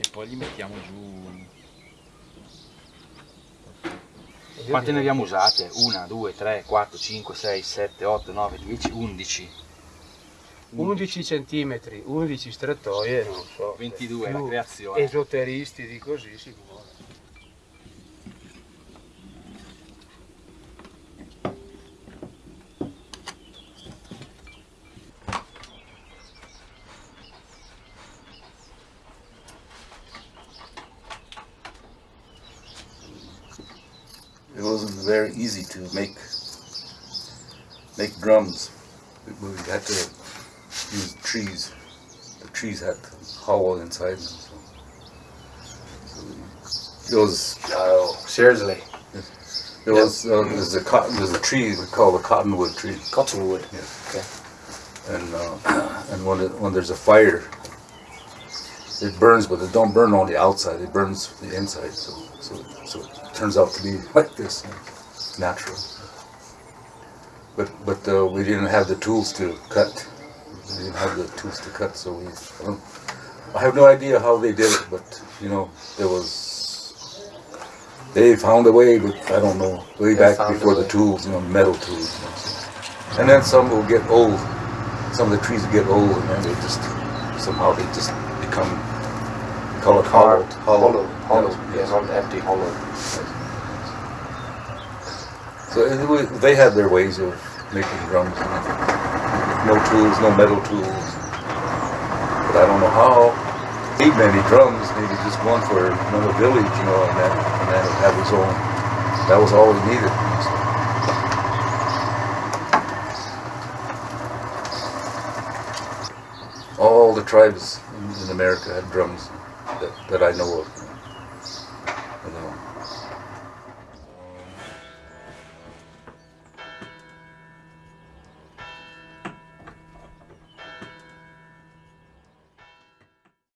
e poi li mettiamo giù. Quante ne abbiamo usate? 1, 2, 3, 4, 5, 6, 7, 8, 9, 10, 11. 11 centimetri, 11 strettoie, non so. 22 la più creazione. Esoteristi di così si It wasn't very easy to make make drums. We had to use trees. The trees had hollow inside them. So, so it was Oh, seriously. it was uh, there's a cotton there's a tree we call the cottonwood tree. Cottonwood. and uh, and when it, when there's a fire, it burns, but it don't burn on the outside. It burns the inside. So so so it turns out to be like this, natural. But but uh, we didn't have the tools to cut. We didn't have the tools to cut, so we. I, I have no idea how they did it, but you know there was. They found a way, but I don't know. Way They back before the tools, you know, metal tools. you know, so. And then some will get old some of the trees get old and then they just somehow they just become call it hollow. Hollow, hollow, Yes, yeah, not empty, hollow. so was, they had their ways of making drums no tools no metal tools. But I don't know how need many drums maybe just one for another village you know and that, and then it have its own that was all we needed. So. all the tribes in, in America had drums that, that I know of. You know,